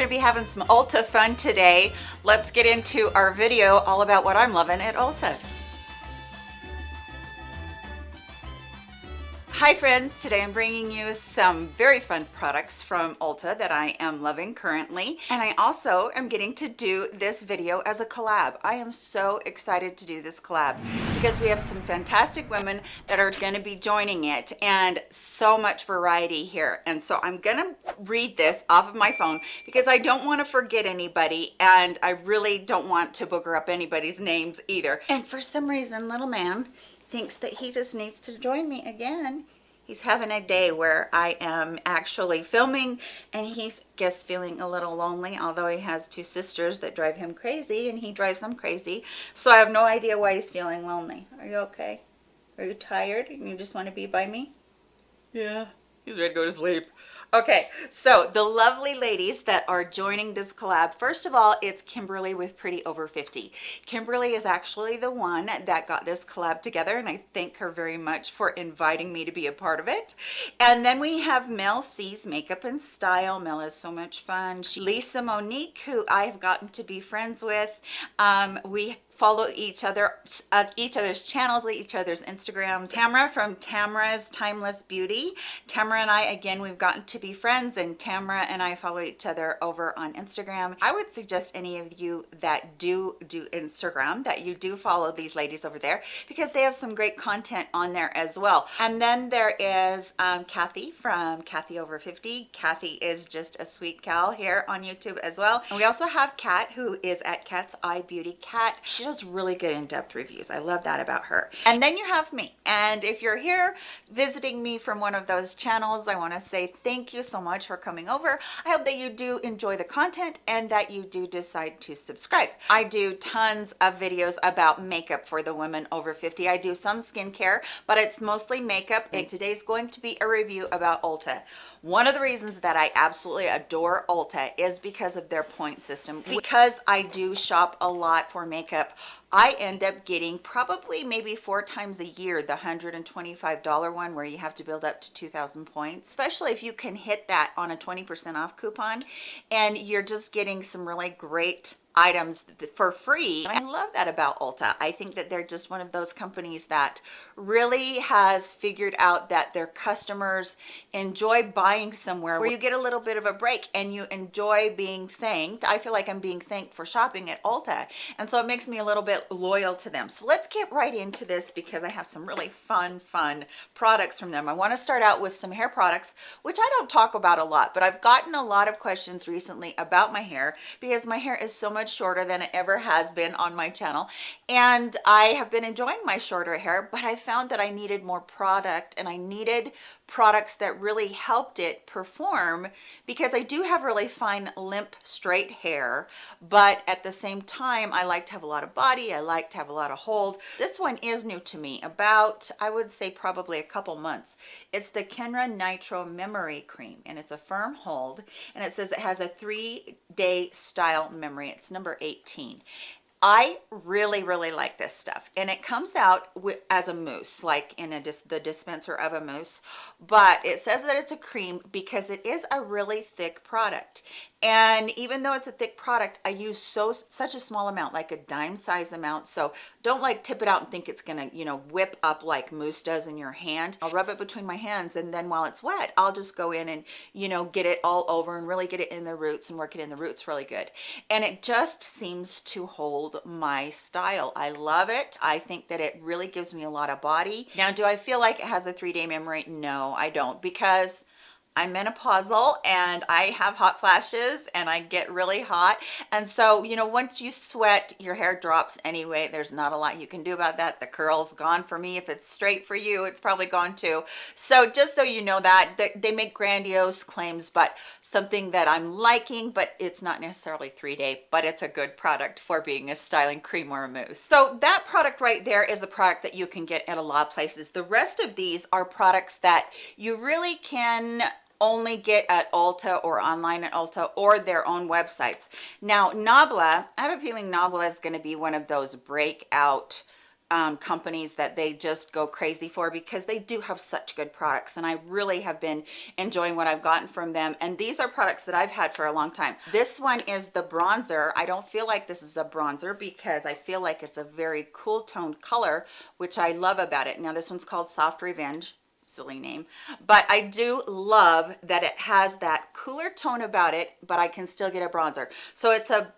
gonna be having some Ulta fun today. Let's get into our video all about what I'm loving at Ulta. Hi friends, today I'm bringing you some very fun products from Ulta that I am loving currently. And I also am getting to do this video as a collab. I am so excited to do this collab because we have some fantastic women that are gonna be joining it and so much variety here. And so I'm gonna read this off of my phone because I don't wanna forget anybody and I really don't want to booger up anybody's names either. And for some reason, little man, thinks that he just needs to join me again. He's having a day where I am actually filming and he's just feeling a little lonely, although he has two sisters that drive him crazy and he drives them crazy. So I have no idea why he's feeling lonely. Are you okay? Are you tired and you just want to be by me? Yeah, he's ready to go to sleep. Okay, so the lovely ladies that are joining this collab, first of all, it's Kimberly with Pretty Over 50. Kimberly is actually the one that got this collab together, and I thank her very much for inviting me to be a part of it. And then we have Mel C's Makeup and Style. Mel is so much fun. She, Lisa Monique, who I have gotten to be friends with. Um, we follow each other uh, each other's channels each other's instagrams. Tamara from tamara's timeless beauty. Tamara and i again we've gotten to be friends and tamara and i follow each other over on instagram. I would suggest any of you that do do instagram that you do follow these ladies over there because they have some great content on there as well. And then there is um, kathy from kathy over 50 kathy is just a sweet gal here on youtube as well. And we also have kat who is at cat's eye beauty. Cat she does really good in-depth reviews. I love that about her. And then you have me. And if you're here visiting me from one of those channels, I want to say thank you so much for coming over. I hope that you do enjoy the content and that you do decide to subscribe. I do tons of videos about makeup for the women over 50. I do some skincare, but it's mostly makeup. And today's going to be a review about Ulta. One of the reasons that I absolutely adore Ulta is because of their point system. Because I do shop a lot for makeup, I end up getting probably maybe four times a year the $125 one where you have to build up to 2,000 points, especially if you can hit that on a 20% off coupon and you're just getting some really great items for free. I love that about Ulta. I think that they're just one of those companies that really has figured out that their customers enjoy buying somewhere where you get a little bit of a break and you enjoy being thanked. I feel like I'm being thanked for shopping at Ulta. And so it makes me a little bit loyal to them. So let's get right into this because I have some really fun, fun products from them. I want to start out with some hair products, which I don't talk about a lot, but I've gotten a lot of questions recently about my hair because my hair is so much much shorter than it ever has been on my channel. And I have been enjoying my shorter hair but I found that I needed more product and I needed products that really helped it perform because I do have really fine limp straight hair but at the same time I like to have a lot of body I like to have a lot of hold. This one is new to me about I would say probably a couple months. It's the Kenra Nitro Memory Cream and it's a firm hold and it says it has a three day style memory. It's number 18 I really, really like this stuff. And it comes out as a mousse, like in a dis the dispenser of a mousse. But it says that it's a cream because it is a really thick product and even though it's a thick product i use so such a small amount like a dime size amount. So don't like tip it out and think it's gonna you know whip up like mousse does in your hand. I'll rub it between my hands and then while it's wet i'll just go in and you know get it all over and really get it in the roots and work it in the roots really good. And it just seems to hold my style. I love it. I think that it really gives me a lot of body. Now do i feel like it has a three-day memory? No i don't because I'm menopausal and I have hot flashes and I get really hot. And so, you know, once you sweat, your hair drops anyway. There's not a lot you can do about that. The curl's gone for me. If it's straight for you, it's probably gone too. So just so you know that, they make grandiose claims, but something that I'm liking, but it's not necessarily three day, but it's a good product for being a styling cream or a mousse. So that product right there is a product that you can get at a lot of places. The rest of these are products that you really can only get at Ulta or online at Ulta or their own websites. Now, Nabla, I have a feeling Nabla is going to be one of those breakout um, companies that they just go crazy for because they do have such good products and I really have been enjoying what I've gotten from them and these are products that I've had for a long time. This one is the bronzer. I don't feel like this is a bronzer because I feel like it's a very cool toned color which I love about it. Now this one's called Soft Revenge silly name but i do love that it has that cooler tone about it but i can still get a bronzer. So it's a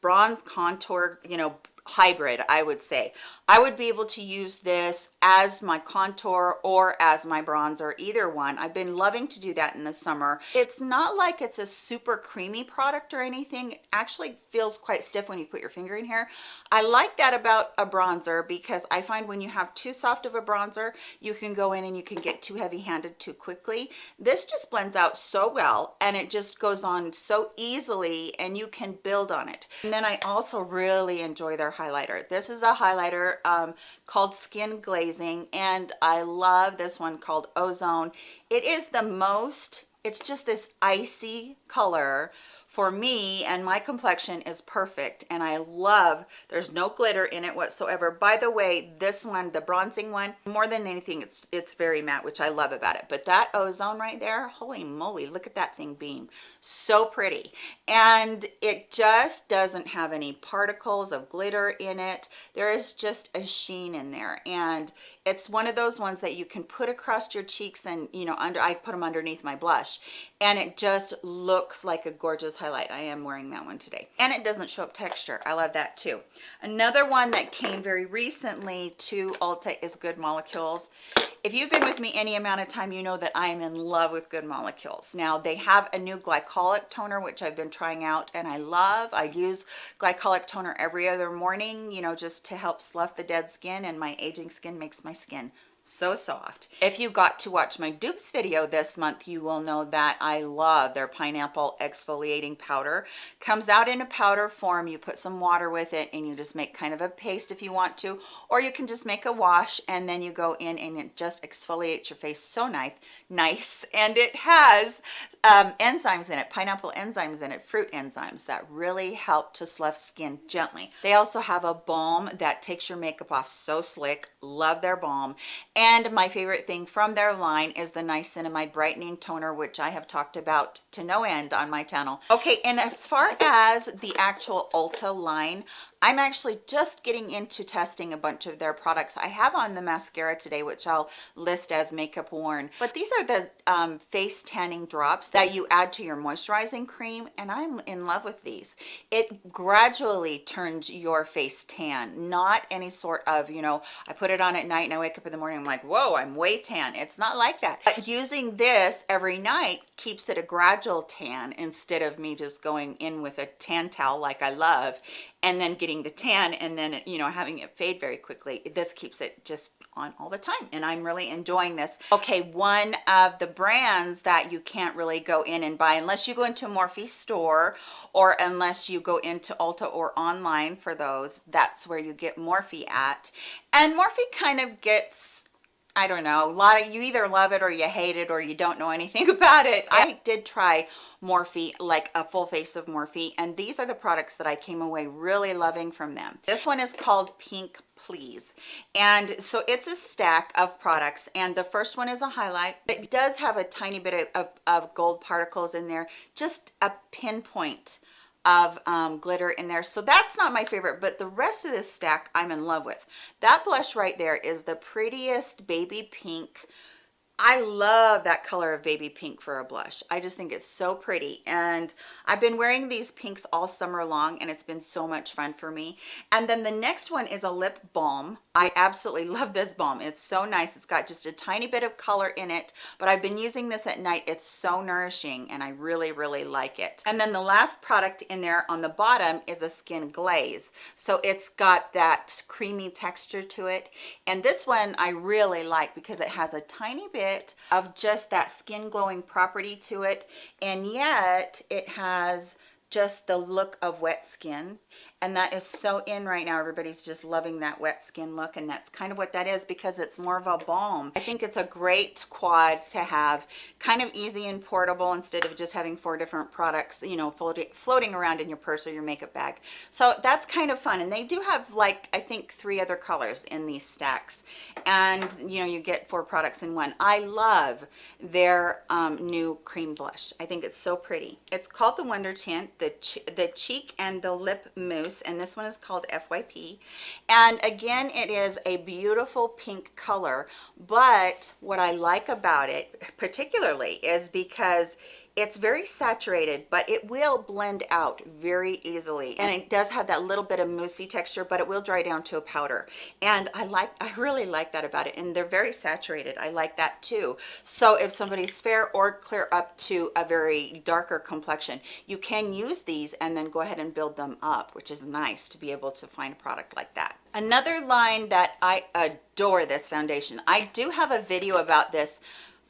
bronze contour you know hybrid i would say. I would be able to use this as my contour or as my bronzer either one. I've been loving to do that in the summer. It's not like it's a super creamy product or anything. It actually feels quite stiff when you put your finger in here. I like that about a bronzer because i find when you have too soft of a bronzer you can go in and you can get too heavy handed too quickly. This just blends out so well and it just goes on so easily and you can build on it. And then i also really enjoy their highlighter. This is a highlighter um, called Skin Glazing, and I love this one called Ozone. It is the most, it's just this icy color for me and my complexion is perfect and I love there's no glitter in it whatsoever. By the way this one the bronzing one more than anything it's it's very matte which I love about it. But that ozone right there holy moly look at that thing beam. So pretty. And it just doesn't have any particles of glitter in it. There is just a sheen in there. And it's one of those ones that you can put across your cheeks and you know under I put them underneath my blush. And it just looks like a gorgeous highlight. I am wearing that one today. And it doesn't show up texture. I love that too. Another one that came very recently to Ulta is Good Molecules. If you've been with me any amount of time you know that I am in love with Good Molecules. Now they have a new glycolic toner which I've been trying out and I love. I use glycolic toner every other morning you know just to help slough the dead skin and my aging skin makes my skin so soft. If you got to watch my dupes video this month you will know that i love their pineapple exfoliating powder. Comes out in a powder form. You put some water with it and you just make kind of a paste if you want to or you can just make a wash and then you go in and it just exfoliates your face so nice nice and it has um, enzymes in it pineapple enzymes in it fruit enzymes that really help to slough skin gently. They also have a balm that takes your makeup off so slick. Love their balm and my favorite thing from their line is the niacinamide brightening toner which i have talked about to no end on my channel. Okay and as far as the actual ulta line I'm actually just getting into testing a bunch of their products. I have on the mascara today, which I'll list as makeup worn. But these are the um, face tanning drops that you add to your moisturizing cream, and I'm in love with these. It gradually turns your face tan, not any sort of, you know, I put it on at night and I wake up in the morning, I'm like, whoa, I'm way tan. It's not like that. But using this every night keeps it a gradual tan instead of me just going in with a tan towel like I love and then getting the tan and then you know having it fade very quickly this keeps it just on all the time and i'm really enjoying this. Okay one of the brands that you can't really go in and buy unless you go into a morphe store or unless you go into ulta or online for those that's where you get morphe at. And morphe kind of gets I don't know, a lot of you either love it or you hate it or you don't know anything about it. I did try Morphe, like a full face of Morphe, and these are the products that I came away really loving from them. This one is called Pink Please, and so it's a stack of products, and the first one is a highlight. It does have a tiny bit of, of gold particles in there, just a pinpoint of um, glitter in there. So that's not my favorite, but the rest of this stack I'm in love with. That blush right there is the prettiest baby pink I love that color of baby pink for a blush. I just think it's so pretty. And I've been wearing these pinks all summer long and it's been so much fun for me. And then the next one is a lip balm. I absolutely love this balm. It's so nice. It's got just a tiny bit of color in it, but I've been using this at night. It's so nourishing and I really, really like it. And then the last product in there on the bottom is a skin glaze. So it's got that creamy texture to it. And this one I really like because it has a tiny bit bit of just that skin glowing property to it. And yet it has just the look of wet skin and that is so in right now. Everybody's just loving that wet skin look and that's kind of what that is because it's more of a balm. I think it's a great quad to have kind of easy and portable instead of just having four different products you know floating around in your purse or your makeup bag. So that's kind of fun and they do have like i think three other colors in these stacks. And you know you get four products in one. I love their um, new cream blush. I think it's so pretty. It's called the wonder tint the the cheek and the lip mousse and this one is called FYP. And again, it is a beautiful pink color, but what I like about it particularly is because it's very saturated but it will blend out very easily. And it does have that little bit of moussey texture but it will dry down to a powder. And i like i really like that about it. And they're very saturated. I like that too. So if somebody's fair or clear up to a very darker complexion you can use these and then go ahead and build them up which is nice to be able to find a product like that. Another line that i adore this foundation. I do have a video about this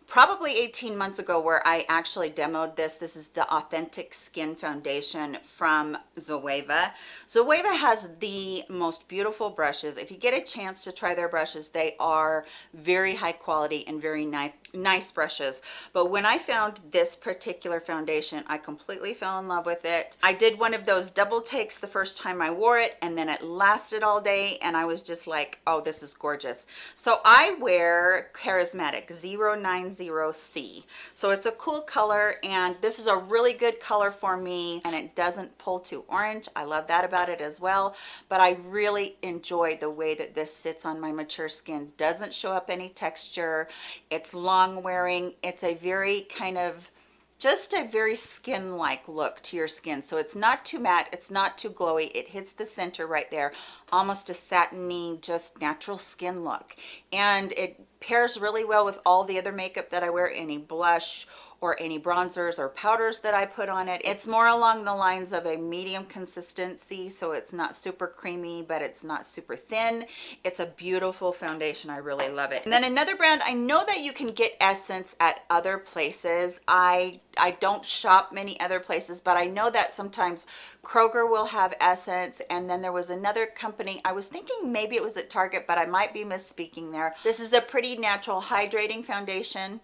probably 18 months ago where I actually demoed this. This is the Authentic Skin Foundation from Zoeva. Zoeva has the most beautiful brushes. If you get a chance to try their brushes, they are very high quality and very nice nice brushes but when i found this particular foundation i completely fell in love with it i did one of those double takes the first time i wore it and then it lasted all day and i was just like oh this is gorgeous so i wear charismatic 090 C. So it's a cool color and this is a really good color for me and it doesn't pull too orange. I love that about it as well. But I really enjoy the way that this sits on my mature skin. Doesn't show up any texture. It's long wearing. It's a very kind of just a very skin-like look to your skin so it's not too matte it's not too glowy it hits the center right there almost a satiny just natural skin look and it pairs really well with all the other makeup that I wear any blush or any bronzers or powders that I put on it. It's more along the lines of a medium consistency, so it's not super creamy, but it's not super thin. It's a beautiful foundation. I really love it. And then another brand, I know that you can get Essence at other places. I I don't shop many other places, but I know that sometimes Kroger will have Essence. And then there was another company, I was thinking maybe it was at Target, but I might be misspeaking there. This is the Pretty Natural Hydrating Foundation.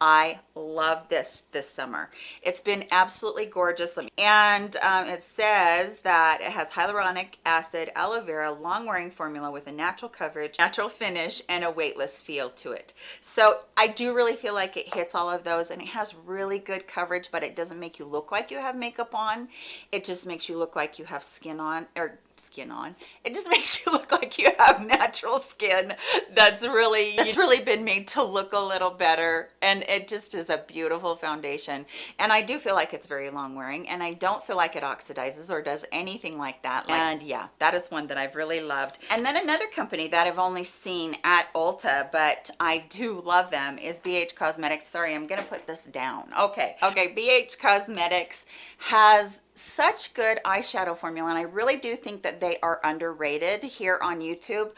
I love this this summer. It's been absolutely gorgeous. And um, it says that it has hyaluronic acid, aloe vera, long wearing formula with a natural coverage, natural finish, and a weightless feel to it. So I do really feel like it hits all of those and it has really good coverage, but it doesn't make you look like you have makeup on. It just makes you look like you have skin on or skin on. It just makes you look like you have natural skin that's really that's really been made to look a little better and it just is a beautiful foundation. And i do feel like it's very long wearing and i don't feel like it oxidizes or does anything like that. Like, and yeah that is one that i've really loved. And then another company that i've only seen at ulta but i do love them is bh cosmetics. Sorry i'm gonna put this down. Okay. Okay. Bh cosmetics has such good eyeshadow formula and I really do think that they are underrated here on YouTube.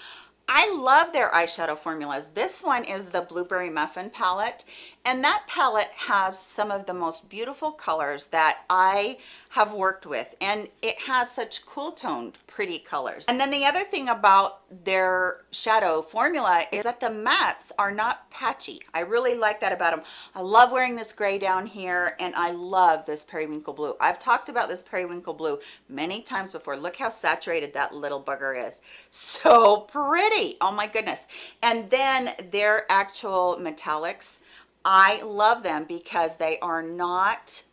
I love their eyeshadow formulas. This one is the Blueberry Muffin palette and that palette has some of the most beautiful colors that I have worked with and it has such cool toned pretty colors. And then the other thing about their shadow formula is that the mattes are not patchy. I really like that about them. I love wearing this gray down here and I love this periwinkle blue. I've talked about this periwinkle blue many times before. Look how saturated that little bugger is. So pretty. Oh my goodness. And then their actual metallics I love them because they are not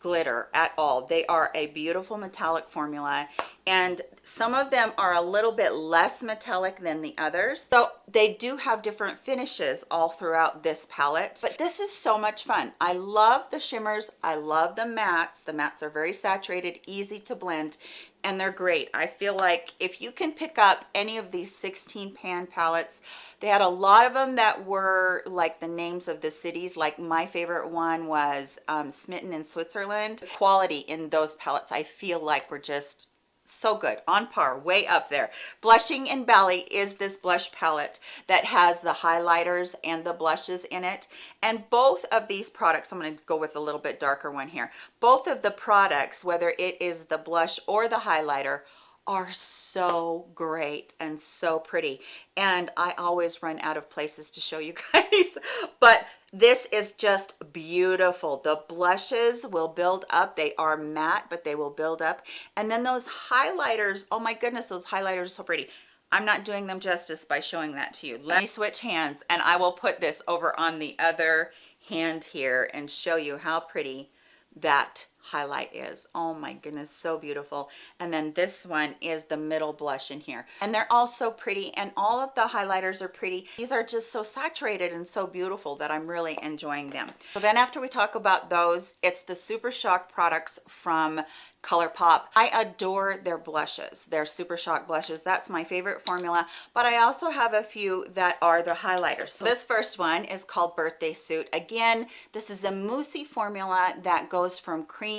glitter at all. They are a beautiful metallic formula and some of them are a little bit less metallic than the others. So they do have different finishes all throughout this palette, but this is so much fun. I love the shimmers. I love the mattes. The mattes are very saturated, easy to blend, and they're great. I feel like if you can pick up any of these 16 pan palettes, they had a lot of them that were like the names of the cities. Like my favorite one was um, Smitten in Switzerland. The quality in those palettes, I feel like were just so good. On par. Way up there. Blushing in Bali is this blush palette that has the highlighters and the blushes in it. And both of these products i'm going to go with a little bit darker one here. Both of the products whether it is the blush or the highlighter are so great and so pretty. And I always run out of places to show you guys but this is just beautiful. The blushes will build up. They are matte but they will build up. And then those highlighters oh my goodness those highlighters are so pretty. I'm not doing them justice by showing that to you. Let me switch hands and I will put this over on the other hand here and show you how pretty that highlight is oh my goodness so beautiful and then this one is the middle blush in here and they're all so pretty and all of the highlighters are pretty these are just so saturated and so beautiful that i'm really enjoying them so then after we talk about those it's the super shock products from ColourPop. I adore their blushes, their Super Shock blushes. That's my favorite formula, but I also have a few that are the highlighters. So this first one is called Birthday Suit. Again, this is a moussey formula that goes from cream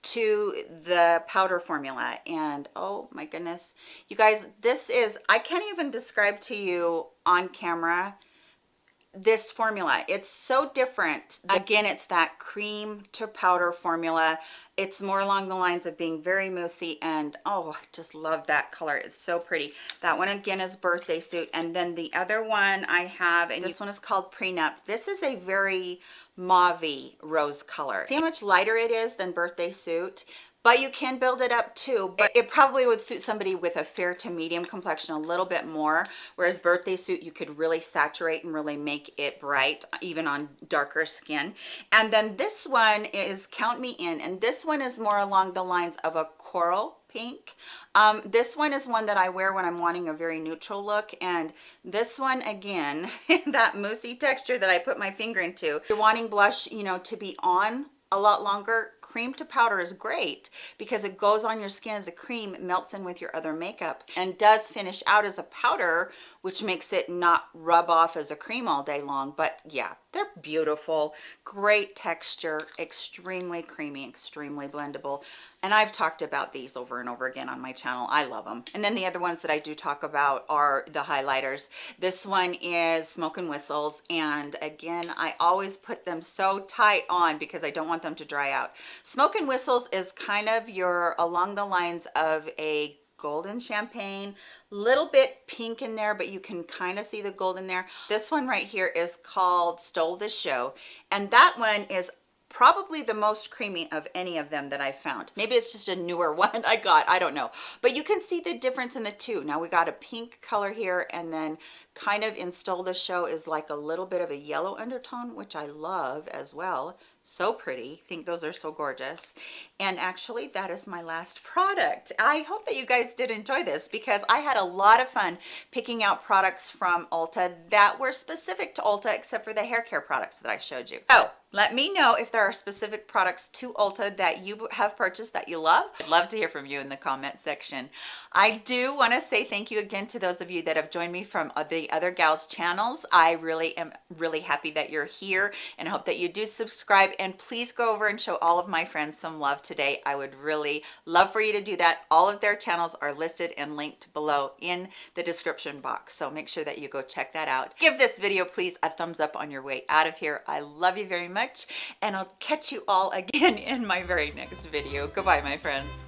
to the powder formula. And oh my goodness. You guys this is i can't even describe to you on camera this formula. It's so different. Again it's that cream to powder formula. It's more along the lines of being very moussey and oh I just love that color. It's so pretty. That one again is birthday suit. And then the other one i have and this one is called prenup. This is a very mauve rose color. See how much lighter it is than birthday suit? But you can build it up too but it probably would suit somebody with a fair to medium complexion a little bit more whereas birthday suit you could really saturate and really make it bright even on darker skin. And then this one is count me in and this one is more along the lines of a coral pink. Um, this one is one that i wear when i'm wanting a very neutral look and this one again that moussey texture that i put my finger into. If you're wanting blush you know to be on a lot longer cream to powder is great because it goes on your skin as a cream melts in with your other makeup and does finish out as a powder which makes it not rub off as a cream all day long but yeah they're beautiful great texture extremely creamy extremely blendable and i've talked about these over and over again on my channel. I love them and then the other ones that i do talk about are the highlighters. This one is smoke and whistles and again i always put them so tight on because i don't want them to dry out. Smoke and whistles is kind of your along the lines of a golden champagne little bit pink in there but you can kind of see the gold in there this one right here is called stole the show and that one is probably the most creamy of any of them that I found. Maybe it's just a newer one I got, I don't know. But you can see the difference in the two. Now we got a pink color here and then kind of in Stole the Show is like a little bit of a yellow undertone, which I love as well so pretty think those are so gorgeous and actually that is my last product i hope that you guys did enjoy this because i had a lot of fun picking out products from ulta that were specific to ulta except for the hair care products that i showed you oh let me know if there are specific products to Ulta that you have purchased that you love. I'd love to hear from you in the comment section. I do want to say thank you again to those of you that have joined me from uh, the other gals channels. I really am really happy that you're here and hope that you do subscribe and please go over and show all of my friends some love today. I would really love for you to do that. All of their channels are listed and linked below in the description box. So make sure that you go check that out. Give this video please a thumbs up on your way out of here. I love you very much and I'll catch you all again in my very next video. Goodbye, my friends.